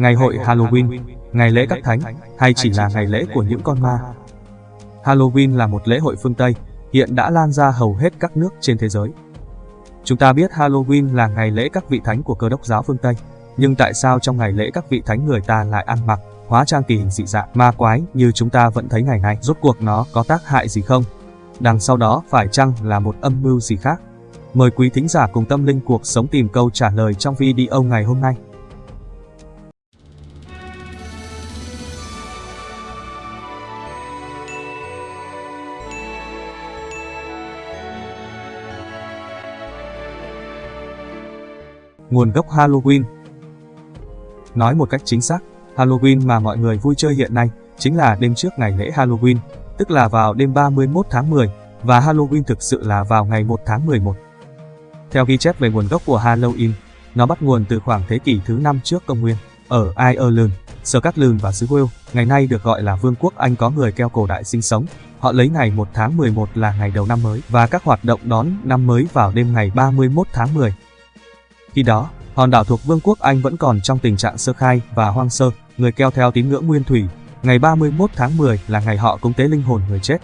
ngày hội Halloween, ngày lễ các thánh, hay chỉ là ngày lễ của những con ma. Halloween là một lễ hội phương Tây, hiện đã lan ra hầu hết các nước trên thế giới. Chúng ta biết Halloween là ngày lễ các vị thánh của cơ đốc giáo phương Tây, nhưng tại sao trong ngày lễ các vị thánh người ta lại ăn mặc, hóa trang kỳ hình dị dạng, ma quái như chúng ta vẫn thấy ngày nay? Rốt cuộc nó có tác hại gì không? Đằng sau đó phải chăng là một âm mưu gì khác? Mời quý thính giả cùng tâm linh cuộc sống tìm câu trả lời trong video ngày hôm nay. Nguồn gốc Halloween Nói một cách chính xác, Halloween mà mọi người vui chơi hiện nay chính là đêm trước ngày lễ Halloween, tức là vào đêm 31 tháng 10, và Halloween thực sự là vào ngày 1 tháng 11. Theo ghi chép về nguồn gốc của Halloween, nó bắt nguồn từ khoảng thế kỷ thứ 5 trước công nguyên. Ở Ireland, Scotland và xứ Wales, ngày nay được gọi là Vương quốc Anh có người keo cổ đại sinh sống. Họ lấy ngày 1 tháng 11 là ngày đầu năm mới và các hoạt động đón năm mới vào đêm ngày 31 tháng 10. Khi đó, hòn đảo thuộc Vương quốc Anh vẫn còn trong tình trạng sơ khai và hoang sơ, người keo theo tín ngưỡng nguyên thủy. Ngày 31 tháng 10 là ngày họ cúng tế linh hồn người chết.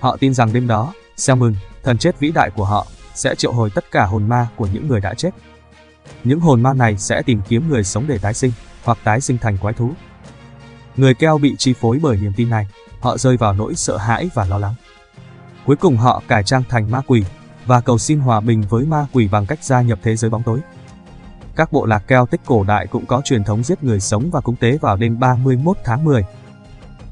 Họ tin rằng đêm đó, Selmun, thần chết vĩ đại của họ, sẽ triệu hồi tất cả hồn ma của những người đã chết. Những hồn ma này sẽ tìm kiếm người sống để tái sinh, hoặc tái sinh thành quái thú. Người keo bị chi phối bởi niềm tin này, họ rơi vào nỗi sợ hãi và lo lắng. Cuối cùng họ cải trang thành ma quỷ, và cầu xin hòa bình với ma quỷ bằng cách gia nhập thế giới bóng tối. Các bộ lạc keo tích cổ đại cũng có truyền thống giết người sống và cúng tế vào đêm 31 tháng 10.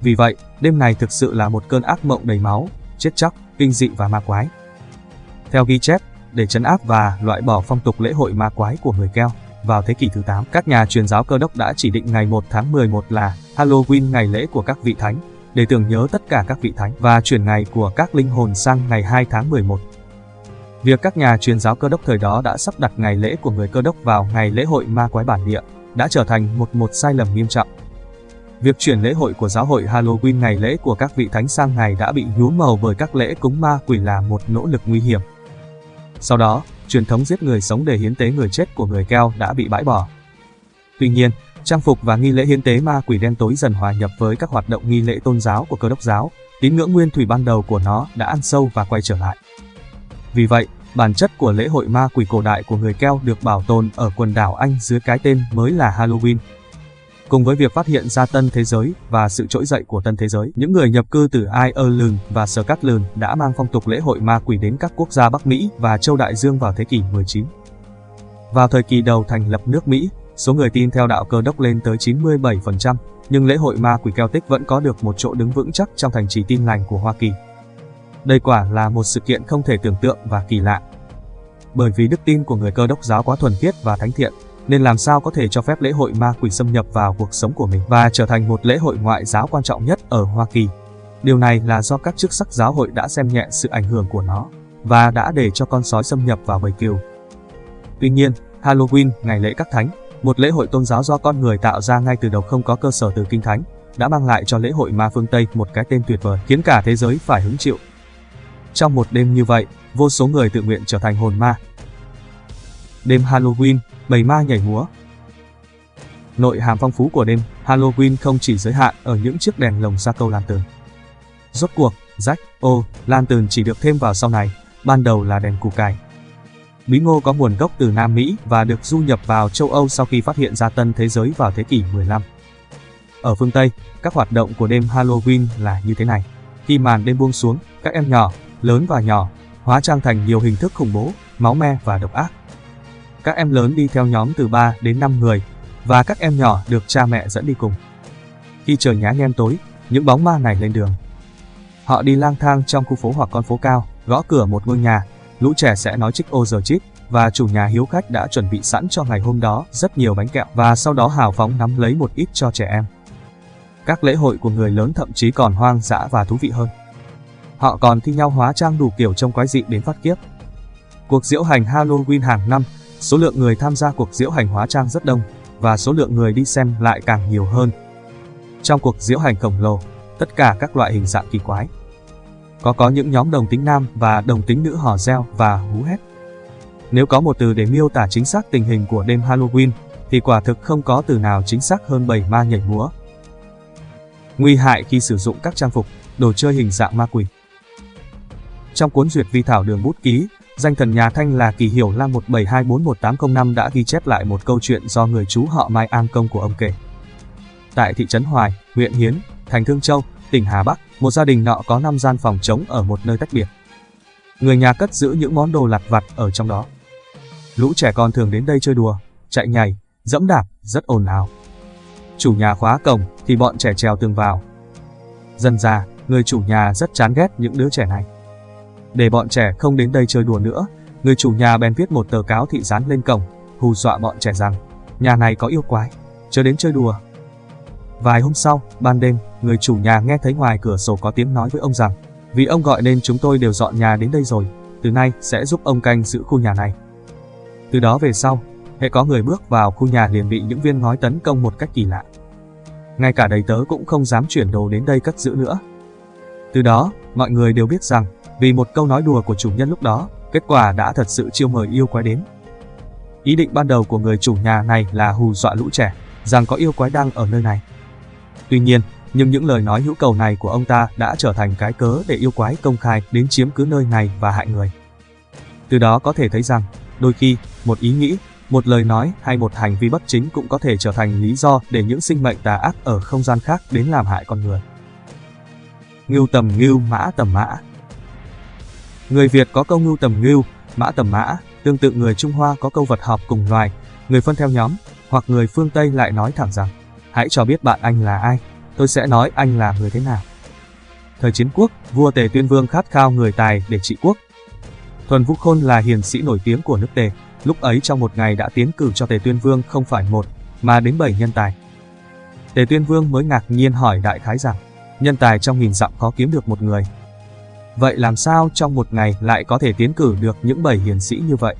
Vì vậy, đêm này thực sự là một cơn ác mộng đầy máu, chết chóc, kinh dị và ma quái. Theo ghi chép, để chấn áp và loại bỏ phong tục lễ hội ma quái của người keo, vào thế kỷ thứ 8, các nhà truyền giáo cơ đốc đã chỉ định ngày 1 tháng 11 là Halloween ngày lễ của các vị thánh, để tưởng nhớ tất cả các vị thánh và chuyển ngày của các linh hồn sang ngày 2 tháng 11. Việc các nhà truyền giáo cơ đốc thời đó đã sắp đặt ngày lễ của người cơ đốc vào ngày lễ hội ma quái bản địa, đã trở thành một một sai lầm nghiêm trọng. Việc chuyển lễ hội của giáo hội Halloween ngày lễ của các vị thánh sang ngày đã bị nhuốm màu bởi các lễ cúng ma quỷ là một nỗ lực nguy hiểm. Sau đó, truyền thống giết người sống để hiến tế người chết của người keo đã bị bãi bỏ. Tuy nhiên, trang phục và nghi lễ hiến tế ma quỷ đen tối dần hòa nhập với các hoạt động nghi lễ tôn giáo của cơ đốc giáo, tín ngưỡng nguyên thủy ban đầu của nó đã ăn sâu và quay trở lại. Vì vậy, bản chất của lễ hội ma quỷ cổ đại của người Keo được bảo tồn ở quần đảo Anh dưới cái tên mới là Halloween. Cùng với việc phát hiện ra tân thế giới và sự trỗi dậy của tân thế giới, những người nhập cư từ Ireland và Scotland đã mang phong tục lễ hội ma quỷ đến các quốc gia Bắc Mỹ và châu Đại Dương vào thế kỷ 19. Vào thời kỳ đầu thành lập nước Mỹ, số người tin theo đạo cơ đốc lên tới 97%, nhưng lễ hội ma quỷ Celtic vẫn có được một chỗ đứng vững chắc trong thành trì tin lành của Hoa Kỳ. Đây quả là một sự kiện không thể tưởng tượng và kỳ lạ. Bởi vì đức tin của người cơ đốc giáo quá thuần khiết và thánh thiện, nên làm sao có thể cho phép lễ hội ma quỷ xâm nhập vào cuộc sống của mình và trở thành một lễ hội ngoại giáo quan trọng nhất ở Hoa Kỳ. Điều này là do các chức sắc giáo hội đã xem nhẹ sự ảnh hưởng của nó và đã để cho con sói xâm nhập vào bầy kiều. Tuy nhiên, Halloween, ngày lễ các thánh, một lễ hội tôn giáo do con người tạo ra ngay từ đầu không có cơ sở từ kinh thánh, đã mang lại cho lễ hội ma phương Tây một cái tên tuyệt vời, khiến cả thế giới phải hứng chịu. Trong một đêm như vậy, vô số người tự nguyện trở thành hồn ma. Đêm Halloween, bầy ma nhảy múa. Nội hàm phong phú của đêm Halloween không chỉ giới hạn ở những chiếc đèn lồng ra câu lan tường. Rốt cuộc, rách, ô, lan tường chỉ được thêm vào sau này, ban đầu là đèn củ cải. Bí ngô có nguồn gốc từ Nam Mỹ và được du nhập vào châu Âu sau khi phát hiện ra tân thế giới vào thế kỷ 15. Ở phương Tây, các hoạt động của đêm Halloween là như thế này. Khi màn đêm buông xuống, các em nhỏ, lớn và nhỏ, hóa trang thành nhiều hình thức khủng bố, máu me và độc ác. Các em lớn đi theo nhóm từ 3 đến 5 người, và các em nhỏ được cha mẹ dẫn đi cùng. Khi trời nhá nhem tối, những bóng ma này lên đường. Họ đi lang thang trong khu phố hoặc con phố cao, gõ cửa một ngôi nhà, lũ trẻ sẽ nói chích ô giờ chích, và chủ nhà hiếu khách đã chuẩn bị sẵn cho ngày hôm đó rất nhiều bánh kẹo và sau đó hào phóng nắm lấy một ít cho trẻ em. Các lễ hội của người lớn thậm chí còn hoang dã và thú vị hơn. Họ còn thi nhau hóa trang đủ kiểu trông quái dị đến phát kiếp. Cuộc diễu hành Halloween hàng năm, số lượng người tham gia cuộc diễu hành hóa trang rất đông, và số lượng người đi xem lại càng nhiều hơn. Trong cuộc diễu hành khổng lồ, tất cả các loại hình dạng kỳ quái. Có có những nhóm đồng tính nam và đồng tính nữ hò reo và hú hét. Nếu có một từ để miêu tả chính xác tình hình của đêm Halloween, thì quả thực không có từ nào chính xác hơn bầy ma nhảy múa. Nguy hại khi sử dụng các trang phục, đồ chơi hình dạng ma quỷ. Trong cuốn duyệt vi thảo đường bút ký, danh thần nhà Thanh là Kỳ Hiểu Lam 1724185 đã ghi chép lại một câu chuyện do người chú họ Mai An Công của ông kể. Tại thị trấn Hoài, huyện Hiến, thành Thương Châu, tỉnh Hà Bắc, một gia đình nọ có 5 gian phòng trống ở một nơi tách biệt. Người nhà cất giữ những món đồ lặt vặt ở trong đó. Lũ trẻ con thường đến đây chơi đùa, chạy nhảy, dẫm đạp, rất ồn ào. Chủ nhà khóa cổng thì bọn trẻ trèo tường vào. Dần ra, người chủ nhà rất chán ghét những đứa trẻ này. Để bọn trẻ không đến đây chơi đùa nữa, người chủ nhà bèn viết một tờ cáo thị dán lên cổng, hù dọa bọn trẻ rằng nhà này có yêu quái, chớ đến chơi đùa. Vài hôm sau, ban đêm, người chủ nhà nghe thấy ngoài cửa sổ có tiếng nói với ông rằng vì ông gọi nên chúng tôi đều dọn nhà đến đây rồi, từ nay sẽ giúp ông canh giữ khu nhà này. Từ đó về sau, hệ có người bước vào khu nhà liền bị những viên ngói tấn công một cách kỳ lạ. Ngay cả đầy tớ cũng không dám chuyển đồ đến đây cất giữ nữa. Từ đó, mọi người đều biết rằng, vì một câu nói đùa của chủ nhân lúc đó, kết quả đã thật sự chiêu mời yêu quái đến. Ý định ban đầu của người chủ nhà này là hù dọa lũ trẻ, rằng có yêu quái đang ở nơi này. Tuy nhiên, nhưng những lời nói hữu cầu này của ông ta đã trở thành cái cớ để yêu quái công khai đến chiếm cứ nơi này và hại người. Từ đó có thể thấy rằng, đôi khi, một ý nghĩ, một lời nói hay một hành vi bất chính cũng có thể trở thành lý do để những sinh mệnh tà ác ở không gian khác đến làm hại con người. Ngưu tầm ngưu, mã tầm mã Người Việt có câu ngưu tầm ngưu, mã tầm mã, tương tự người Trung Hoa có câu vật họp cùng loài, người phân theo nhóm, hoặc người phương Tây lại nói thẳng rằng, hãy cho biết bạn anh là ai, tôi sẽ nói anh là người thế nào. Thời chiến quốc, vua Tề Tuyên Vương khát khao người tài để trị quốc. Thuần Vũ Khôn là hiền sĩ nổi tiếng của nước Tề, lúc ấy trong một ngày đã tiến cử cho Tề Tuyên Vương không phải một, mà đến bảy nhân tài. Tề Tuyên Vương mới ngạc nhiên hỏi đại khái rằng, nhân tài trong nghìn dặm có kiếm được một người. Vậy làm sao trong một ngày lại có thể tiến cử được những bảy hiền sĩ như vậy?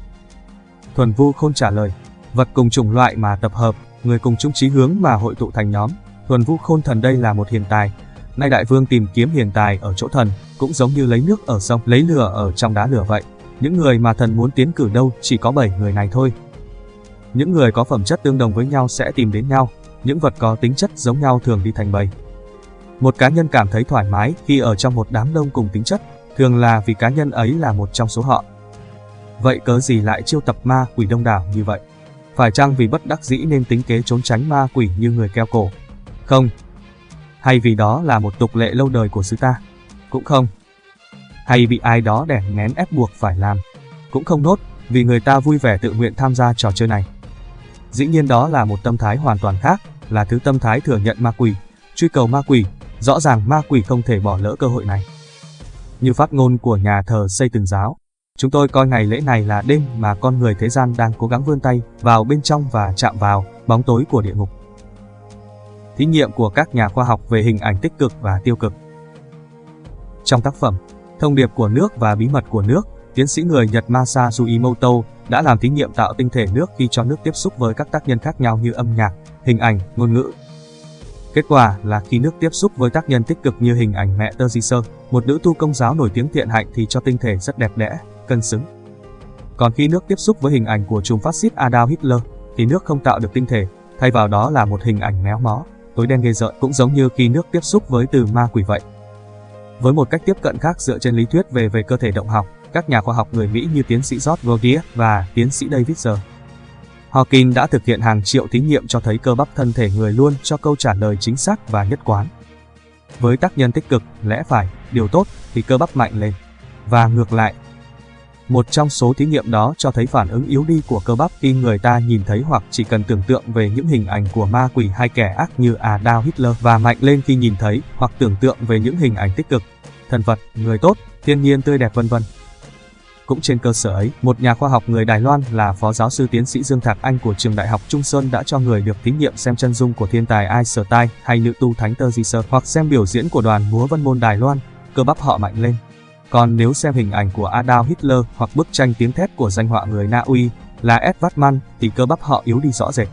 Thuần Vu Khôn trả lời, vật cùng chủng loại mà tập hợp, người cùng chung chí hướng mà hội tụ thành nhóm, Thuần Vu Khôn Thần đây là một hiền tài. Nay đại vương tìm kiếm hiền tài ở chỗ thần, cũng giống như lấy nước ở sông, lấy lửa ở trong đá lửa vậy. Những người mà thần muốn tiến cử đâu chỉ có 7 người này thôi. Những người có phẩm chất tương đồng với nhau sẽ tìm đến nhau, những vật có tính chất giống nhau thường đi thành bầy. Một cá nhân cảm thấy thoải mái khi ở trong một đám đông cùng tính chất, thường là vì cá nhân ấy là một trong số họ. Vậy cớ gì lại chiêu tập ma quỷ đông đảo như vậy? Phải chăng vì bất đắc dĩ nên tính kế trốn tránh ma quỷ như người keo cổ? Không. Hay vì đó là một tục lệ lâu đời của xứ ta? Cũng không. Hay bị ai đó đẻ nén ép buộc phải làm? Cũng không nốt, vì người ta vui vẻ tự nguyện tham gia trò chơi này. Dĩ nhiên đó là một tâm thái hoàn toàn khác, là thứ tâm thái thừa nhận ma quỷ, truy cầu ma quỷ, rõ ràng ma quỷ không thể bỏ lỡ cơ hội này. Như phát ngôn của nhà thờ xây từng giáo, chúng tôi coi ngày lễ này là đêm mà con người thế gian đang cố gắng vươn tay vào bên trong và chạm vào bóng tối của địa ngục thí nghiệm của các nhà khoa học về hình ảnh tích cực và tiêu cực. Trong tác phẩm Thông điệp của nước và bí mật của nước, tiến sĩ người Nhật Masasu Imoto đã làm thí nghiệm tạo tinh thể nước khi cho nước tiếp xúc với các tác nhân khác nhau như âm nhạc, hình ảnh, ngôn ngữ. Kết quả là khi nước tiếp xúc với tác nhân tích cực như hình ảnh mẹ Tơ Di Sơ, một nữ tu công giáo nổi tiếng thiện hạnh thì cho tinh thể rất đẹp đẽ, cân xứng. Còn khi nước tiếp xúc với hình ảnh của trùm phát xít Adolf Hitler, thì nước không tạo được tinh thể, thay vào đó là một hình ảnh méo mó, tối đen ghê rợn cũng giống như khi nước tiếp xúc với từ ma quỷ vậy. Với một cách tiếp cận khác dựa trên lý thuyết về về cơ thể động học, các nhà khoa học người Mỹ như tiến sĩ George Godier và tiến sĩ David Zer. Hawking đã thực hiện hàng triệu thí nghiệm cho thấy cơ bắp thân thể người luôn cho câu trả lời chính xác và nhất quán. Với tác nhân tích cực, lẽ phải, điều tốt thì cơ bắp mạnh lên. Và ngược lại, một trong số thí nghiệm đó cho thấy phản ứng yếu đi của cơ bắp khi người ta nhìn thấy hoặc chỉ cần tưởng tượng về những hình ảnh của ma quỷ hay kẻ ác như Adolf Hitler và mạnh lên khi nhìn thấy hoặc tưởng tượng về những hình ảnh tích cực, thần vật, người tốt, thiên nhiên tươi đẹp vân vân. Cũng trên cơ sở ấy, một nhà khoa học người Đài Loan là Phó Giáo sư Tiến sĩ Dương Thạc Anh của trường Đại học Trung Sơn đã cho người được thí nghiệm xem chân dung của thiên tài Einstein hay nữ tu Thánh Tơ Di Sơ hoặc xem biểu diễn của đoàn múa Vân Môn Đài Loan, cơ bắp họ mạnh lên. Còn nếu xem hình ảnh của Adolf Hitler hoặc bức tranh tiếng thét của danh họa người Na Uy là Edvard Mann thì cơ bắp họ yếu đi rõ rệt.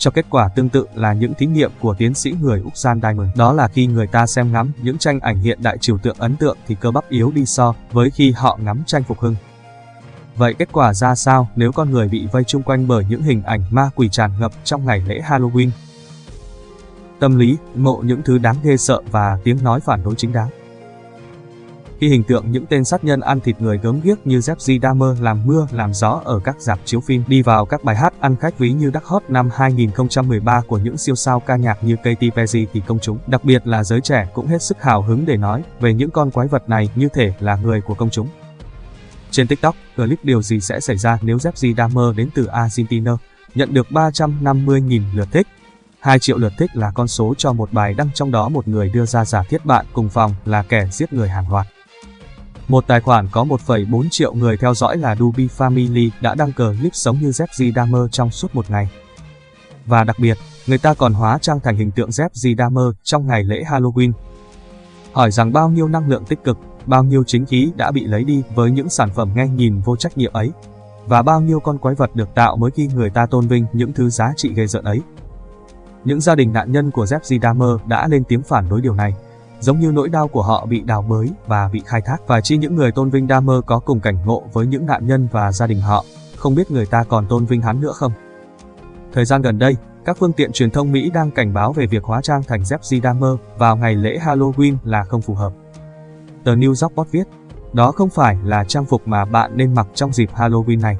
Cho kết quả tương tự là những thí nghiệm của tiến sĩ người Úc Gian Diamond. Đó là khi người ta xem ngắm những tranh ảnh hiện đại trừu tượng ấn tượng thì cơ bắp yếu đi so với khi họ ngắm tranh phục hưng. Vậy kết quả ra sao nếu con người bị vây chung quanh bởi những hình ảnh ma quỷ tràn ngập trong ngày lễ Halloween? Tâm lý, mộ những thứ đáng ghê sợ và tiếng nói phản đối chính đáng. Khi hình tượng những tên sát nhân ăn thịt người gớm ghiếc như Jeffrey Dahmer làm mưa làm gió ở các dạp chiếu phim đi vào các bài hát ăn khách ví như đắc hot năm 2013 của những siêu sao ca nhạc như Katy Perry thì công chúng, đặc biệt là giới trẻ cũng hết sức hào hứng để nói về những con quái vật này như thể là người của công chúng. Trên TikTok, clip điều gì sẽ xảy ra nếu Jeffrey Dahmer đến từ Argentina nhận được 350.000 lượt thích. 2 triệu lượt thích là con số cho một bài đăng trong đó một người đưa ra giả thiết bạn cùng phòng là kẻ giết người hàng loạt. Một tài khoản có 1,4 triệu người theo dõi là Dubi Family đã đăng cờ clip sống như Jeffrey Dahmer trong suốt một ngày. Và đặc biệt, người ta còn hóa trang thành hình tượng Jeffrey Dahmer trong ngày lễ Halloween. Hỏi rằng bao nhiêu năng lượng tích cực, bao nhiêu chính khí đã bị lấy đi với những sản phẩm nghe nhìn vô trách nhiệm ấy, và bao nhiêu con quái vật được tạo mới khi người ta tôn vinh những thứ giá trị gây giận ấy. Những gia đình nạn nhân của Jeffrey Dahmer đã lên tiếng phản đối điều này, giống như nỗi đau của họ bị đào bới và bị khai thác. Và chi những người tôn vinh Dahmer có cùng cảnh ngộ với những nạn nhân và gia đình họ, không biết người ta còn tôn vinh hắn nữa không? Thời gian gần đây, các phương tiện truyền thông Mỹ đang cảnh báo về việc hóa trang thành Jeffrey Dahmer vào ngày lễ Halloween là không phù hợp. Tờ New York Post viết, đó không phải là trang phục mà bạn nên mặc trong dịp Halloween này.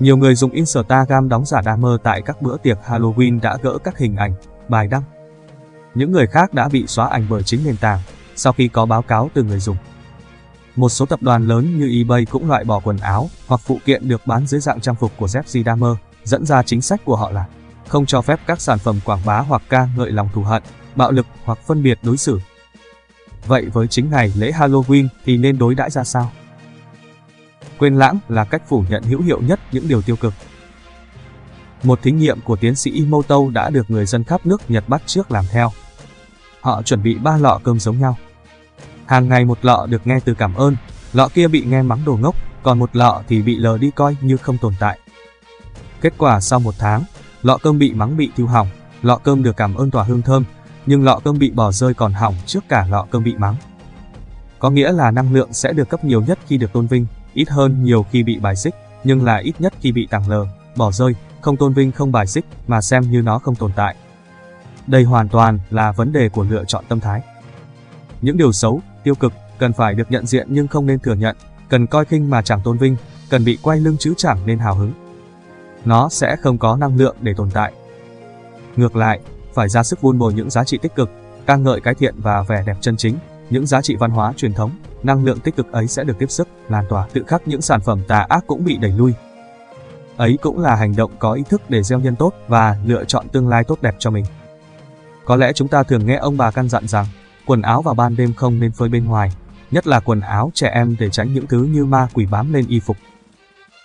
Nhiều người dùng Instagram đóng giả Dahmer tại các bữa tiệc Halloween đã gỡ các hình ảnh, bài đăng. Những người khác đã bị xóa ảnh bởi chính nền tảng, sau khi có báo cáo từ người dùng. Một số tập đoàn lớn như eBay cũng loại bỏ quần áo hoặc phụ kiện được bán dưới dạng trang phục của Jeffrey Dahmer, dẫn ra chính sách của họ là không cho phép các sản phẩm quảng bá hoặc ca ngợi lòng thù hận, bạo lực hoặc phân biệt đối xử. Vậy với chính ngày lễ Halloween thì nên đối đãi ra sao? Quên lãng là cách phủ nhận hữu hiệu nhất những điều tiêu cực. Một thí nghiệm của tiến sĩ Imoto đã được người dân khắp nước Nhật bắt trước làm theo. Họ chuẩn bị ba lọ cơm giống nhau. Hàng ngày một lọ được nghe từ cảm ơn, lọ kia bị nghe mắng đồ ngốc, còn một lọ thì bị lờ đi coi như không tồn tại. Kết quả sau một tháng, lọ cơm bị mắng bị thiêu hỏng, lọ cơm được cảm ơn tỏa hương thơm, nhưng lọ cơm bị bỏ rơi còn hỏng trước cả lọ cơm bị mắng. Có nghĩa là năng lượng sẽ được cấp nhiều nhất khi được tôn vinh, ít hơn nhiều khi bị bài xích, nhưng là ít nhất khi bị tàng lờ, bỏ rơi, không tôn vinh không bài xích mà xem như nó không tồn tại. Đây hoàn toàn là vấn đề của lựa chọn tâm thái. Những điều xấu, tiêu cực cần phải được nhận diện nhưng không nên thừa nhận, cần coi khinh mà chẳng tôn vinh, cần bị quay lưng chứ chẳng nên hào hứng. Nó sẽ không có năng lượng để tồn tại. Ngược lại, phải ra sức vun bồi những giá trị tích cực, ca ngợi cái thiện và vẻ đẹp chân chính, những giá trị văn hóa truyền thống, năng lượng tích cực ấy sẽ được tiếp sức, lan tỏa, tự khắc những sản phẩm tà ác cũng bị đẩy lui. Ấy cũng là hành động có ý thức để gieo nhân tốt và lựa chọn tương lai tốt đẹp cho mình. Có lẽ chúng ta thường nghe ông bà căn dặn rằng, quần áo vào ban đêm không nên phơi bên ngoài, nhất là quần áo trẻ em để tránh những thứ như ma quỷ bám lên y phục.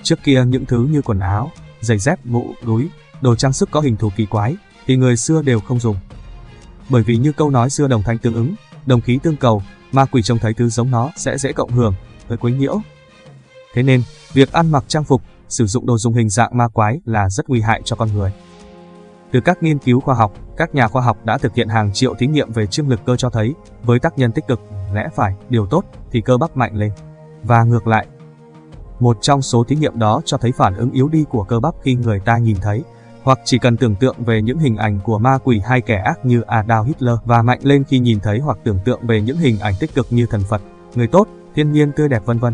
Trước kia những thứ như quần áo, giày dép, mũ, túi, đồ trang sức có hình thù kỳ quái, thì người xưa đều không dùng. Bởi vì như câu nói xưa đồng thanh tương ứng, đồng khí tương cầu, ma quỷ trông thấy thứ giống nó sẽ dễ cộng hưởng, với quấy nhiễu. Thế nên, việc ăn mặc trang phục, sử dụng đồ dùng hình dạng ma quái là rất nguy hại cho con người. Từ các nghiên cứu khoa học, các nhà khoa học đã thực hiện hàng triệu thí nghiệm về chiêm lực cơ cho thấy, với tác nhân tích cực, lẽ phải, điều tốt, thì cơ bắp mạnh lên. Và ngược lại. Một trong số thí nghiệm đó cho thấy phản ứng yếu đi của cơ bắp khi người ta nhìn thấy, hoặc chỉ cần tưởng tượng về những hình ảnh của ma quỷ hay kẻ ác như Adolf Hitler và mạnh lên khi nhìn thấy hoặc tưởng tượng về những hình ảnh tích cực như thần Phật, người tốt, thiên nhiên tươi đẹp vân vân.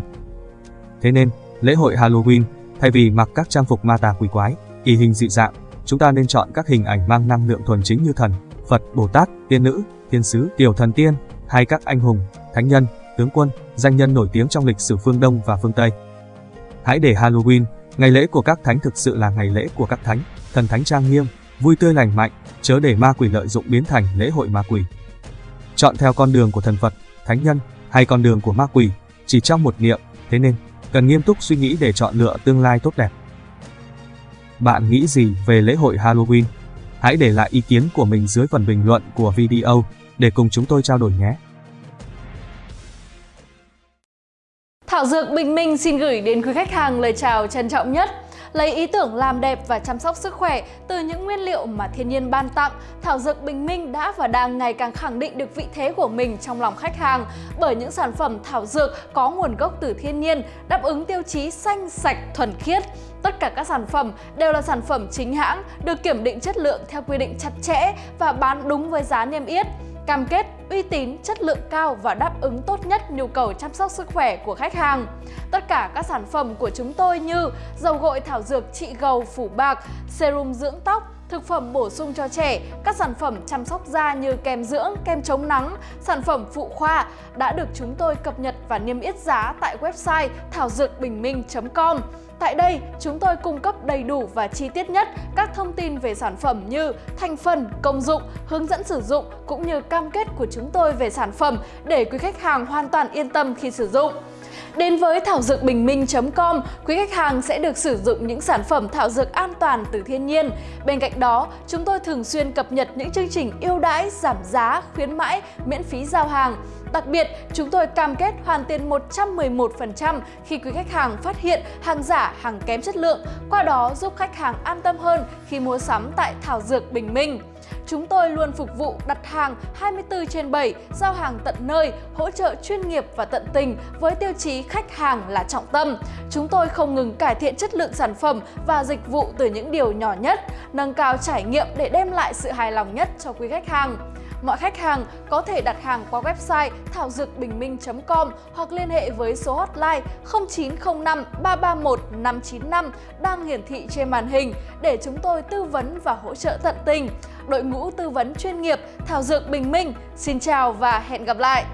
Thế nên, lễ hội Halloween, thay vì mặc các trang phục ma tà quỷ quái, kỳ hình dị dạng, chúng ta nên chọn các hình ảnh mang năng lượng thuần chính như thần, Phật, Bồ Tát, tiên nữ, thiên sứ, tiểu thần tiên, hay các anh hùng, thánh nhân, tướng quân, danh nhân nổi tiếng trong lịch sử phương Đông và phương Tây. Hãy để Halloween, ngày lễ của các thánh thực sự là ngày lễ của các thánh, thần thánh trang nghiêm, vui tươi lành mạnh, chớ để ma quỷ lợi dụng biến thành lễ hội ma quỷ. Chọn theo con đường của thần Phật, thánh nhân hay con đường của ma quỷ, chỉ trong một niệm, thế nên cần nghiêm túc suy nghĩ để chọn lựa tương lai tốt đẹp. Bạn nghĩ gì về lễ hội Halloween? Hãy để lại ý kiến của mình dưới phần bình luận của video để cùng chúng tôi trao đổi nhé. Thảo Dược Bình Minh xin gửi đến quý khách hàng lời chào trân trọng nhất Lấy ý tưởng làm đẹp và chăm sóc sức khỏe từ những nguyên liệu mà thiên nhiên ban tặng, thảo dược Bình Minh đã và đang ngày càng khẳng định được vị thế của mình trong lòng khách hàng bởi những sản phẩm thảo dược có nguồn gốc từ thiên nhiên, đáp ứng tiêu chí xanh, sạch, thuần khiết. Tất cả các sản phẩm đều là sản phẩm chính hãng, được kiểm định chất lượng theo quy định chặt chẽ và bán đúng với giá niêm yết cam kết uy tín, chất lượng cao và đáp ứng tốt nhất nhu cầu chăm sóc sức khỏe của khách hàng. Tất cả các sản phẩm của chúng tôi như dầu gội thảo dược trị gầu phủ bạc, serum dưỡng tóc, thực phẩm bổ sung cho trẻ, các sản phẩm chăm sóc da như kem dưỡng, kem chống nắng, sản phẩm phụ khoa đã được chúng tôi cập nhật và niêm yết giá tại website thảo dược bình minh.com. Tại đây, chúng tôi cung cấp đầy đủ và chi tiết nhất các thông tin về sản phẩm như thành phần, công dụng, hướng dẫn sử dụng cũng như cam kết của chúng tôi về sản phẩm để quý khách hàng hoàn toàn yên tâm khi sử dụng. Đến với thảo dược bình minh.com, quý khách hàng sẽ được sử dụng những sản phẩm thảo dược an toàn từ thiên nhiên. Bên cạnh đó, chúng tôi thường xuyên cập nhật những chương trình ưu đãi, giảm giá, khuyến mãi, miễn phí giao hàng. Đặc biệt, chúng tôi cam kết hoàn tiền 111% khi quý khách hàng phát hiện hàng giả, hàng kém chất lượng, qua đó giúp khách hàng an tâm hơn khi mua sắm tại Thảo Dược Bình Minh. Chúng tôi luôn phục vụ đặt hàng 24 trên 7, giao hàng tận nơi, hỗ trợ chuyên nghiệp và tận tình với tiêu chí khách hàng là trọng tâm. Chúng tôi không ngừng cải thiện chất lượng sản phẩm và dịch vụ từ những điều nhỏ nhất, nâng cao trải nghiệm để đem lại sự hài lòng nhất cho quý khách hàng. Mọi khách hàng có thể đặt hàng qua website thảo dược bình minh.com hoặc liên hệ với số hotline 0905 331 595 đang hiển thị trên màn hình để chúng tôi tư vấn và hỗ trợ tận tình. Đội ngũ tư vấn chuyên nghiệp Thảo Dược Bình Minh, xin chào và hẹn gặp lại!